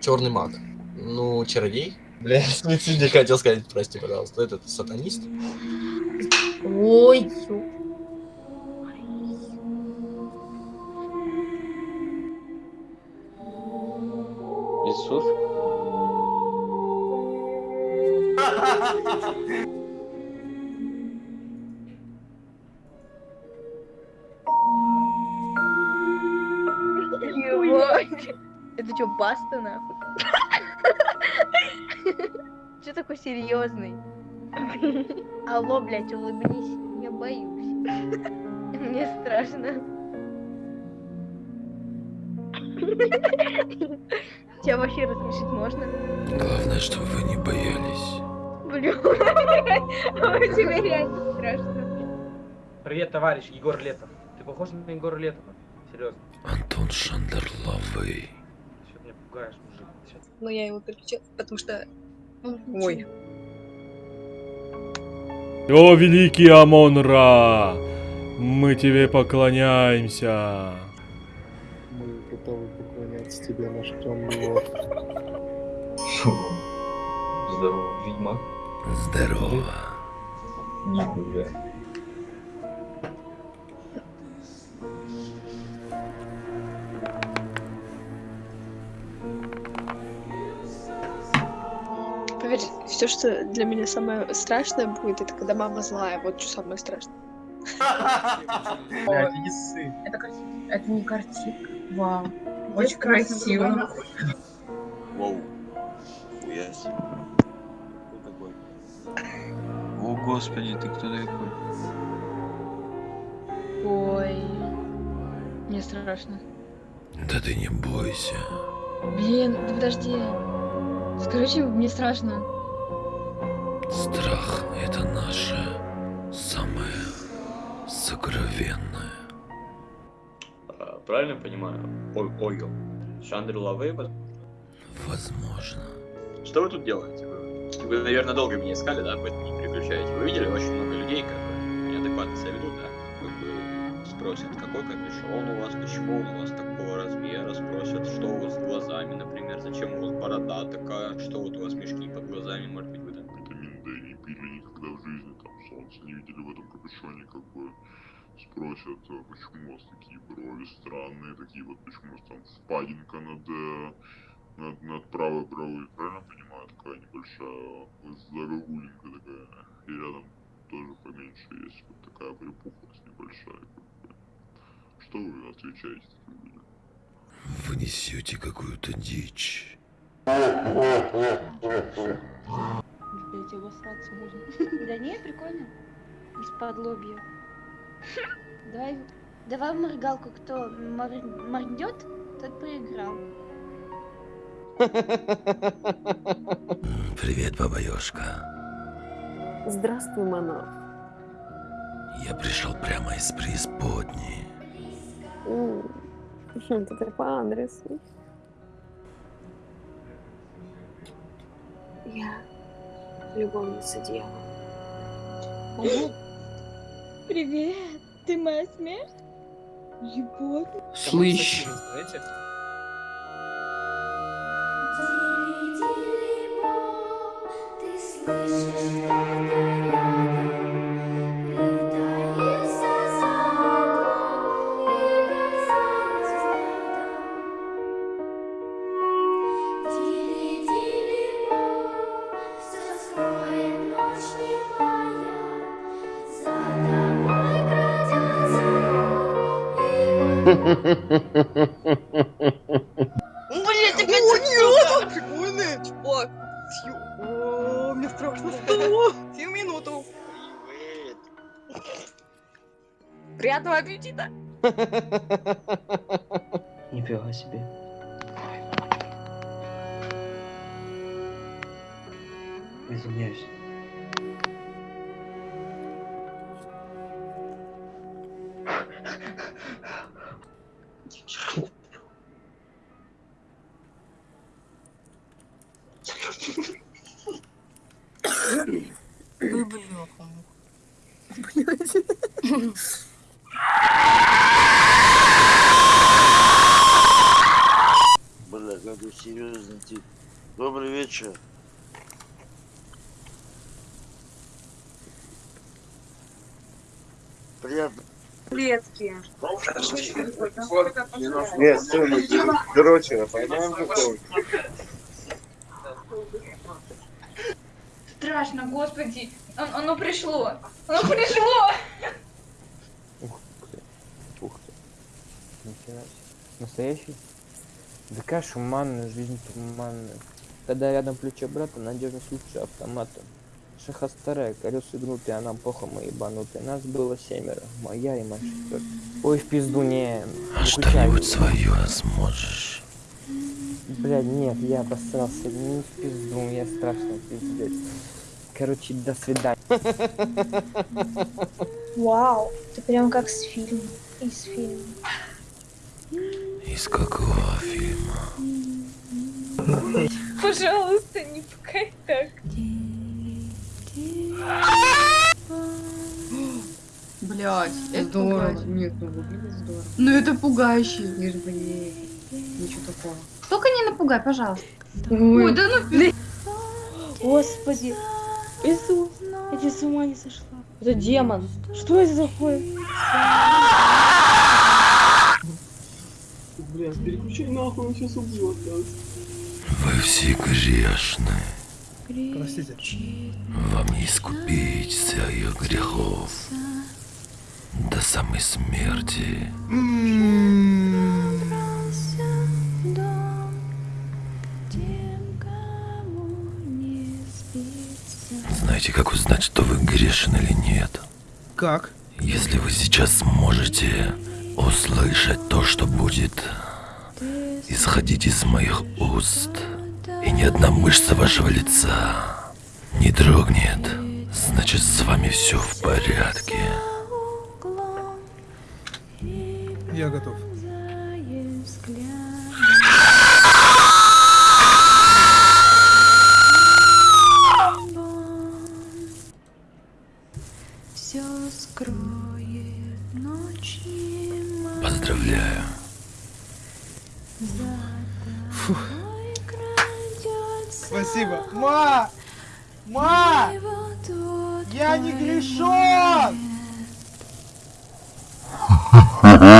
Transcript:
Черный маг. Ну, чародей. Бля, не хотел сказать, прости, пожалуйста. Этот сатанист. Ой, ё- Иисус? Это что, баста нахуй? Че такой серьезный? Алло, блядь, улыбнись. Я боюсь. Мне страшно. Тебя вообще рассмешить можно? Главное, чтобы вы не боялись. Блин, а тебе реально страшно. Привет, товарищ, Егор Летов. Ты похож на Егора Летова? Серьезно. Антон Шандерловый. Пугаешь, мужик? Но я его переключила, потому что... Ой. О, великий Амон-Ра! Мы тебе поклоняемся. Мы готовы поклоняться тебе, наш темный лорд. Здорово, ведьмак. Здорово. Нихуя. Все, что для меня самое страшное будет, это когда мама злая. Вот что самое страшное. Блядь. Это, не картинка. Вау. Очень красиво. Воу. Хуя себе. Кто такой? О, господи, ты кто такой? Ой. Мне страшно. Да ты не бойся. Блин, да подожди. Скажи, мне страшно. Страх — это наше самое сокровенное. А, Правильно понимаю? Ой, Ойгл. Шандер Лавей, Возможно. Что вы тут делаете? Вы, вы, наверное, долго меня искали, да, поэтому не переключаете. Вы видели очень много людей, как бы, неадекватно себя ведут, да? Как бы спросят, какой капюшон у вас, почему он у вас такого размера, спросят, что у вас с глазами, например, зачем у вас борода такая, что вот у вас мешки под глазами, может быть, солнце не видели в этом капюшоне, как бы спросят, а почему у вас такие брови странные, такие вот, почему у вас там впадинка над, э, над, над правой бровой, правильно понимаю, такая небольшая загогулинка такая, и рядом тоже поменьше есть вот такая припухлость небольшая, как бы. Что вы отвечаете таким людям? Вы несете какую-то дичь. Блять, обосраться можно. Да не, прикольно. Из-под лобья. Давай, давай в моргалку, кто мор- моргнет, тот проиграл. Привет, баба Ёшка. Здравствуй, монах. Я пришел прямо из преисподней. Это ты по адресу. Я любовница дьявола. Привет, ты моя смерть? Ебать. Слышь. Блять, опять Прикольный. О, сью- О, мне страшно стало. Сию минуту. Приятного аппетита. Нифига себе. Извиняюсь. Бля, какой серьезный тип. Добрый вечер. Приятно. Клетки. Нет, стой, короче, поймаем какого Страшно, господи. Он- Оно пришло. Оно пришло. Ух ты. Нифига себе. Настоящий? Да какая шуманная, жизнь туманная. Когда рядом плечо брата, надежность лучше автомата. Шаха старая, колеса гнутые, а нам похуй мы ебанутые. Нас было семеро, моя и моя четвертая. Ой, в пизду, не... А что-нибудь свое сможешь? Блядь, нет, я обосрался, не в пизду, я страшно пиздец. Короче, до свидания. Вау, ты прям как с фильма. Из фильма. Из какого фильма? Пожалуйста, не пукай так. Блять, это Здорово. Нет, ну выглядит здорово. Ну это пугающе. Лишь бы не... Ничего такого. Только не напугай, пожалуйста. Ой, Ой, да ну. Господи. Иисус, я тебе с ума не сошла. Это демон. Что это такое? Бля, переключай нахуй, он сейчас убьет нас. Вы все грешны. Простите. Вам не искупить своих грехов до самой смерти. Знаете, как узнать, что вы грешен или нет? Как? Если вы сейчас сможете услышать то, что будет исходить из моих уст, и ни одна мышца вашего лица не дрогнет, значит с вами все в порядке. Я готов. Все скроет ночь немая. Поздравляю. Фух. Спасибо. Ма! Ма! Я не грешен!